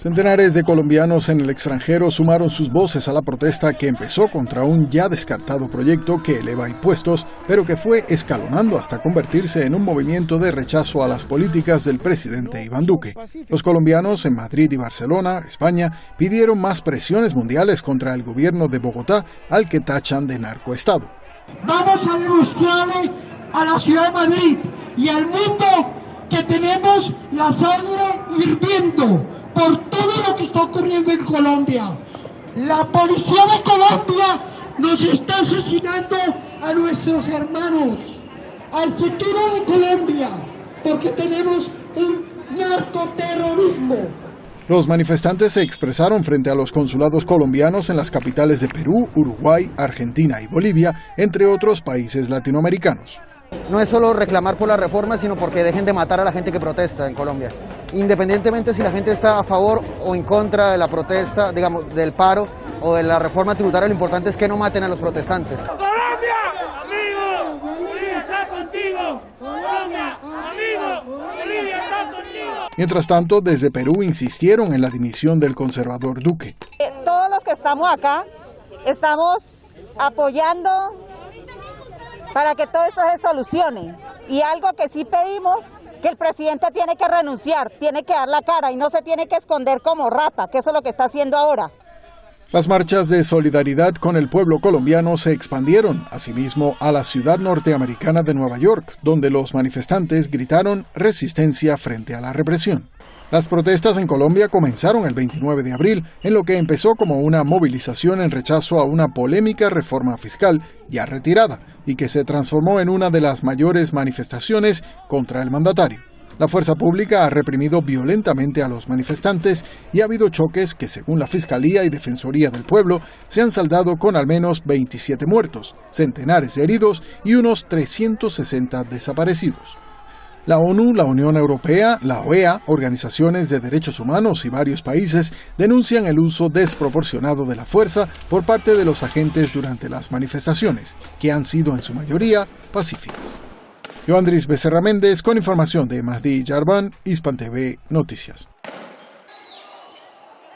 Centenares de colombianos en el extranjero sumaron sus voces a la protesta que empezó contra un ya descartado proyecto que eleva impuestos, pero que fue escalonando hasta convertirse en un movimiento de rechazo a las políticas del presidente Iván Duque. Los colombianos en Madrid y Barcelona, España, pidieron más presiones mundiales contra el gobierno de Bogotá, al que tachan de narcoestado. Vamos a demostrarle a la ciudad de Madrid y al mundo que tenemos la sangre hirviendo por todo lo que está ocurriendo en Colombia. La policía de Colombia nos está asesinando a nuestros hermanos, al futuro de Colombia, porque tenemos un narcoterrorismo. Los manifestantes se expresaron frente a los consulados colombianos en las capitales de Perú, Uruguay, Argentina y Bolivia, entre otros países latinoamericanos. No es solo reclamar por la reforma, sino porque dejen de matar a la gente que protesta en Colombia. Independientemente si la gente está a favor o en contra de la protesta, digamos, del paro o de la reforma tributaria, lo importante es que no maten a los protestantes. ¡Colombia! ¡Amigo! ¡Bolivia está contigo! ¡Colombia! ¡Amigo! ¡Bolivia está contigo! Mientras tanto, desde Perú insistieron en la dimisión del conservador Duque. Eh, todos los que estamos acá estamos apoyando para que todo esto se solucione. Y algo que sí pedimos, que el presidente tiene que renunciar, tiene que dar la cara y no se tiene que esconder como rata, que eso es lo que está haciendo ahora. Las marchas de solidaridad con el pueblo colombiano se expandieron, asimismo, a la ciudad norteamericana de Nueva York, donde los manifestantes gritaron resistencia frente a la represión. Las protestas en Colombia comenzaron el 29 de abril, en lo que empezó como una movilización en rechazo a una polémica reforma fiscal ya retirada y que se transformó en una de las mayores manifestaciones contra el mandatario. La fuerza pública ha reprimido violentamente a los manifestantes y ha habido choques que, según la Fiscalía y Defensoría del Pueblo, se han saldado con al menos 27 muertos, centenares de heridos y unos 360 desaparecidos. La ONU, la Unión Europea, la OEA, organizaciones de derechos humanos y varios países denuncian el uso desproporcionado de la fuerza por parte de los agentes durante las manifestaciones, que han sido en su mayoría pacíficas. Yo Andrés Becerra Méndez con información de Mahdi Hispan TV Noticias.